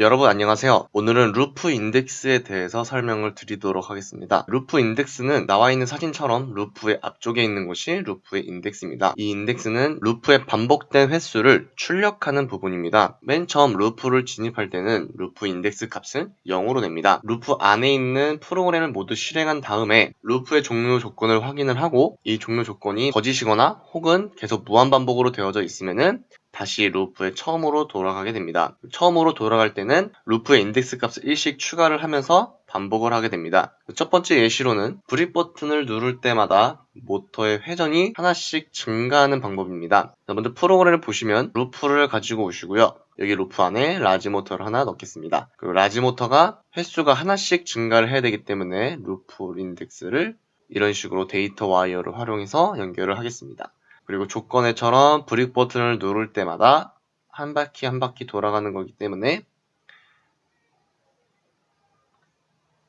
여러분 안녕하세요. 오늘은 루프 인덱스에 대해서 설명을 드리도록 하겠습니다. 루프 인덱스는 나와 있는 사진처럼 루프의 앞쪽에 있는 곳이 루프의 인덱스입니다. 이 인덱스는 루프의 반복된 횟수를 출력하는 부분입니다. 맨 처음 루프를 진입할 때는 루프 인덱스 값은 0으로 냅니다. 루프 안에 있는 프로그램을 모두 실행한 다음에 루프의 종료 조건을 확인을 하고 이 종료 조건이 거짓이거나 혹은 계속 무한 반복으로 되어져 있으면은 다시 루프에 처음으로 돌아가게 됩니다. 처음으로 돌아갈 때는 루프의 인덱스 값을 일씩 추가를 하면서 반복을 하게 됩니다. 첫 번째 예시로는 brick 버튼을 누를 때마다 모터의 회전이 하나씩 증가하는 방법입니다. 먼저 프로그램을 보시면 루프를 가지고 오시고요. 여기 루프 안에 large 모터를 하나 넣겠습니다. 그리고 large 모터가 횟수가 하나씩 증가를 해야 되기 때문에 루프 인덱스를 이런 식으로 데이터 와이어를 활용해서 연결을 하겠습니다. 그리고 조건에처럼 브릭 버튼을 누를 때마다 한 바퀴 한 바퀴 돌아가는 거기 때문에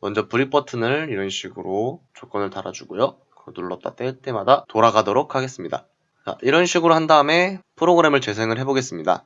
먼저 브릭 버튼을 이런 식으로 조건을 달아주고요. 눌렀다 뗄 때마다 돌아가도록 하겠습니다. 자, 이런 식으로 한 다음에 프로그램을 재생을 해보겠습니다.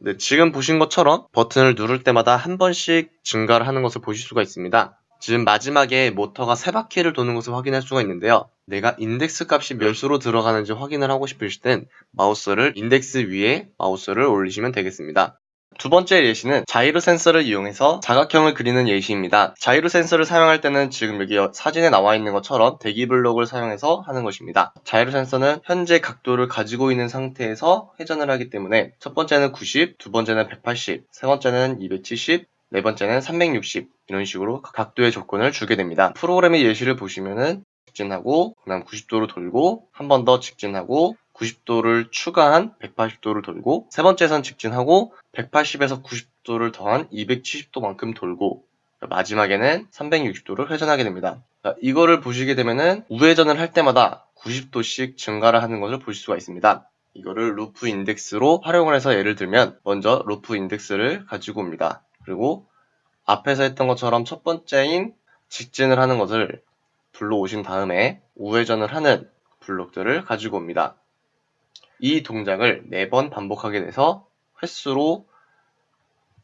네, 지금 보신 것처럼 버튼을 누를 때마다 한 번씩 증가를 하는 것을 보실 수가 있습니다. 지금 마지막에 모터가 세 바퀴를 도는 것을 확인할 수가 있는데요. 내가 인덱스 값이 몇 수로 들어가는지 확인을 하고 싶으실 땐 마우스를 인덱스 위에 마우스를 올리시면 되겠습니다. 두 번째 예시는 자이로 센서를 이용해서 사각형을 그리는 예시입니다. 자이로 센서를 사용할 때는 지금 여기 사진에 나와 있는 것처럼 대기 블록을 사용해서 하는 것입니다. 자이로 센서는 현재 각도를 가지고 있는 상태에서 회전을 하기 때문에 첫 번째는 90, 두 번째는 180, 세 번째는 270, 네 번째는 360 이런 식으로 각도의 조건을 주게 됩니다. 프로그램의 예시를 보시면은 직진하고 그다음 90도로 돌고 한 번 더 직진하고 90도를 추가한 180도를 돌고 세 번째선 직진하고 180에서 90도를 더한 270도만큼 돌고 마지막에는 360도를 회전하게 됩니다. 이거를 보시게 되면은 우회전을 할 때마다 90도씩 증가를 하는 것을 보실 수가 있습니다. 이거를 루프 인덱스로 활용을 해서 예를 들면 먼저 루프 인덱스를 가지고 옵니다. 그리고 앞에서 했던 것처럼 첫 번째인 직진을 하는 것을 불러오신 다음에 우회전을 하는 블록들을 가지고 옵니다. 이 동작을 4번 반복하게 돼서 횟수로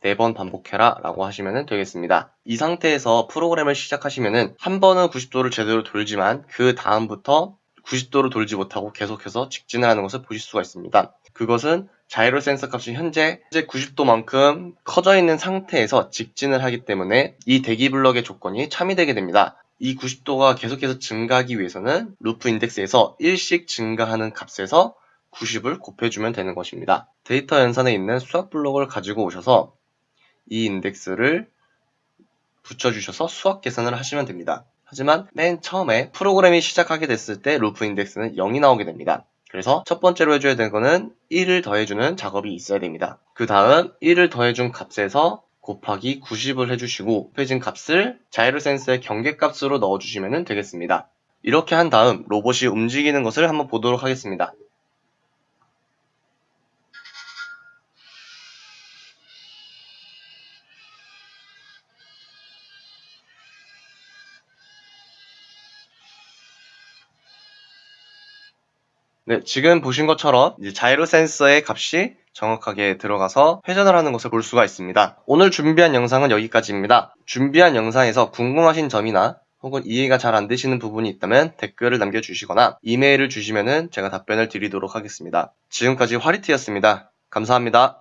4번 반복해라 라고 하시면 되겠습니다. 이 상태에서 프로그램을 시작하시면 한 번은 90도를 제대로 돌지만 그 다음부터 90도로 돌지 못하고 계속해서 직진을 하는 것을 보실 수가 있습니다. 그것은 자이로 센서 값이 현재 90도만큼 커져 있는 상태에서 직진을 하기 때문에 이 대기 블럭의 조건이 참이되게 됩니다. 이 90도가 계속해서 증가하기 위해서는 루프 인덱스에서 일씩 증가하는 값에서 90을 곱해주면 되는 것입니다. 데이터 연산에 있는 수학 블록을 가지고 오셔서 이 인덱스를 붙여주셔서 수학 계산을 하시면 됩니다. 하지만 맨 처음에 프로그램이 시작하게 됐을 때 루프 인덱스는 0이 나오게 됩니다. 그래서 첫 번째로 해줘야 되는 거는 1을 더해주는 작업이 있어야 됩니다. 그 다음 1을 더해준 값에서 곱하기 90을 해주시고 곱해진 값을 자이로 센서의 경계값으로 넣어주시면 되겠습니다. 이렇게 한 다음 로봇이 움직이는 것을 한번 보도록 하겠습니다. 네, 지금 보신 것처럼 자이로 센서의 값이 정확하게 들어가서 회전을 하는 것을 볼 수가 있습니다. 오늘 준비한 영상은 여기까지입니다. 준비한 영상에서 궁금하신 점이나 혹은 이해가 잘 안 되시는 부분이 있다면 댓글을 남겨주시거나 이메일을 주시면 제가 답변을 드리도록 하겠습니다. 지금까지 화리트였습니다. 감사합니다.